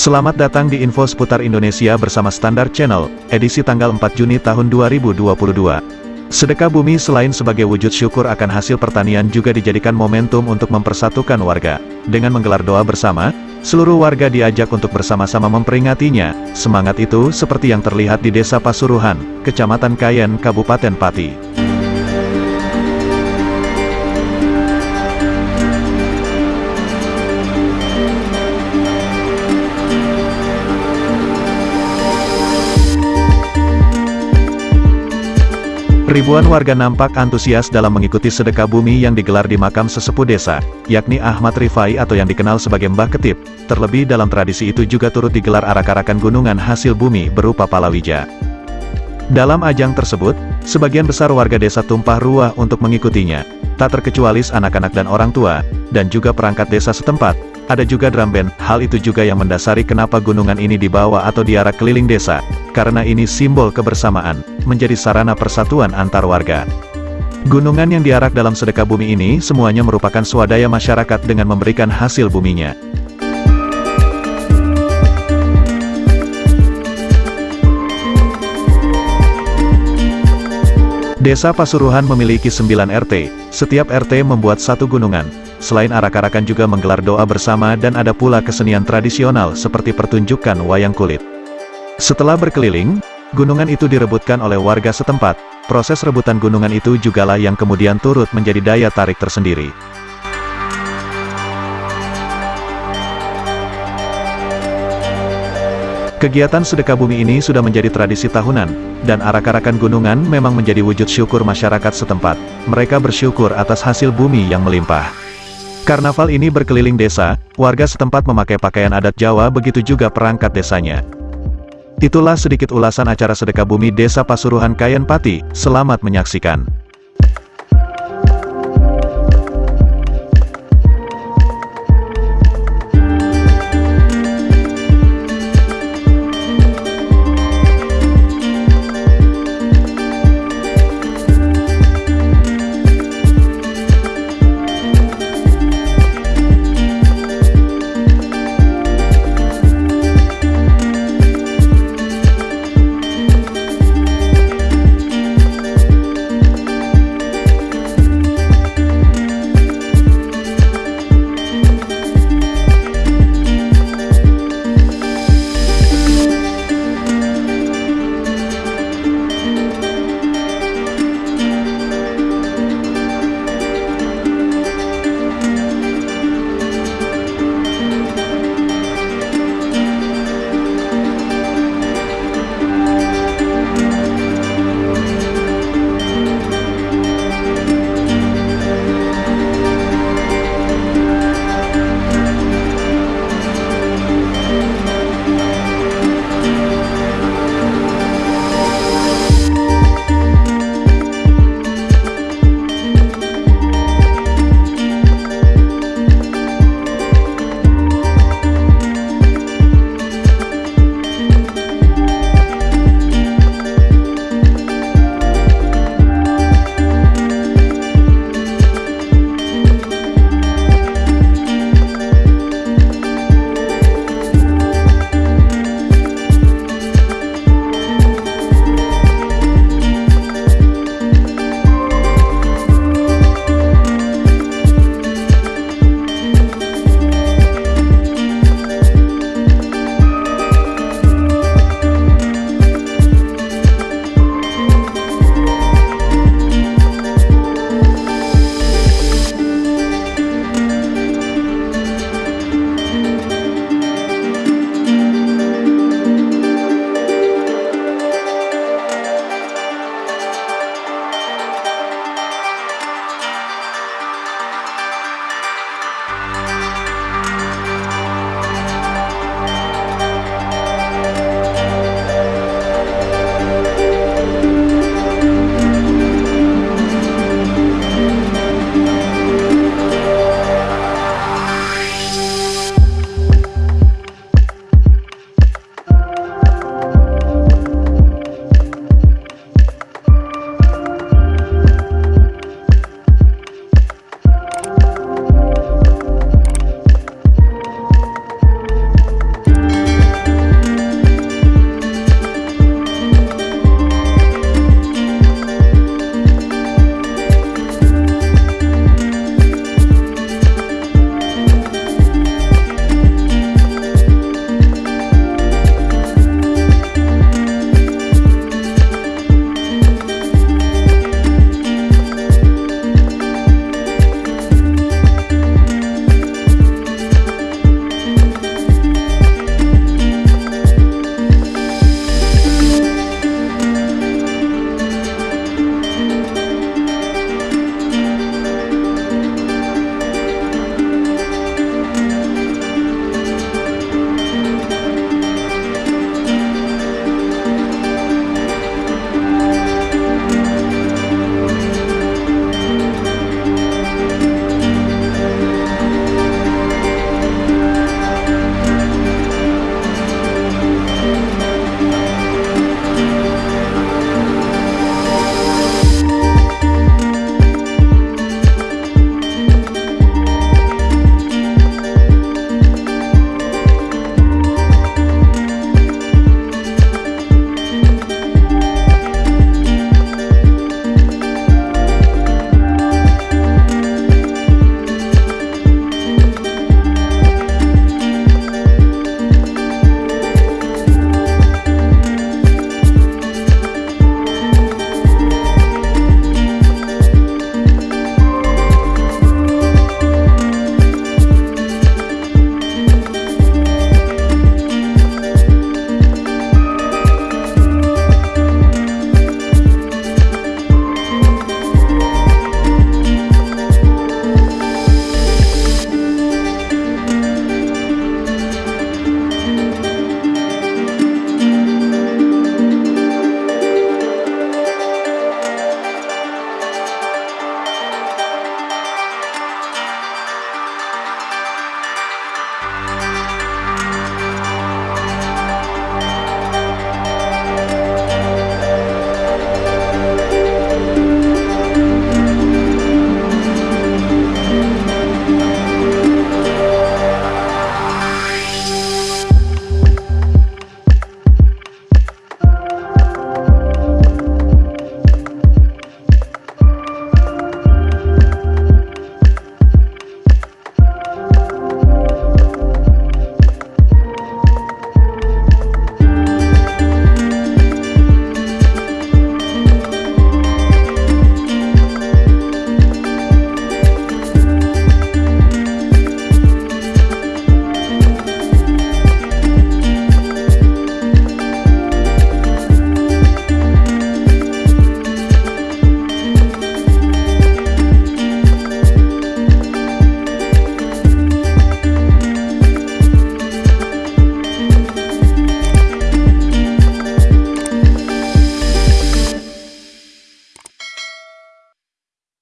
Selamat datang di info seputar Indonesia bersama Standar Channel, edisi tanggal 4 Juni tahun 2022. Sedekah bumi selain sebagai wujud syukur akan hasil pertanian juga dijadikan momentum untuk mempersatukan warga. Dengan menggelar doa bersama, seluruh warga diajak untuk bersama-sama memperingatinya. Semangat itu seperti yang terlihat di Desa Pasuruhan, Kecamatan Kayen, Kabupaten Pati. Ribuan warga nampak antusias dalam mengikuti sedekah bumi yang digelar di makam sesepuh desa, yakni Ahmad Rifai atau yang dikenal sebagai Mbah Ketip. Terlebih dalam tradisi itu juga turut digelar arak-arakan gunungan hasil bumi berupa palawija. Dalam ajang tersebut, sebagian besar warga desa tumpah ruah untuk mengikutinya, tak terkecuali anak-anak dan orang tua, dan juga perangkat desa setempat, ada juga drum band, hal itu juga yang mendasari kenapa gunungan ini dibawa atau diarak keliling desa, karena ini simbol kebersamaan, menjadi sarana persatuan antar warga. Gunungan yang diarak dalam sedekah bumi ini semuanya merupakan swadaya masyarakat dengan memberikan hasil buminya. Desa Pasuruhan memiliki 9 RT, setiap RT membuat satu gunungan, Selain arak-arakan juga menggelar doa bersama dan ada pula kesenian tradisional seperti pertunjukan wayang kulit. Setelah berkeliling, gunungan itu direbutkan oleh warga setempat. Proses rebutan gunungan itu jugalah yang kemudian turut menjadi daya tarik tersendiri. Kegiatan sedekah bumi ini sudah menjadi tradisi tahunan, dan arak-arakan gunungan memang menjadi wujud syukur masyarakat setempat. Mereka bersyukur atas hasil bumi yang melimpah. Karnaval ini berkeliling desa, warga setempat memakai pakaian adat Jawa begitu juga perangkat desanya. Itulah sedikit ulasan acara sedekah bumi Desa Pasuruhan Kayen Pati, selamat menyaksikan.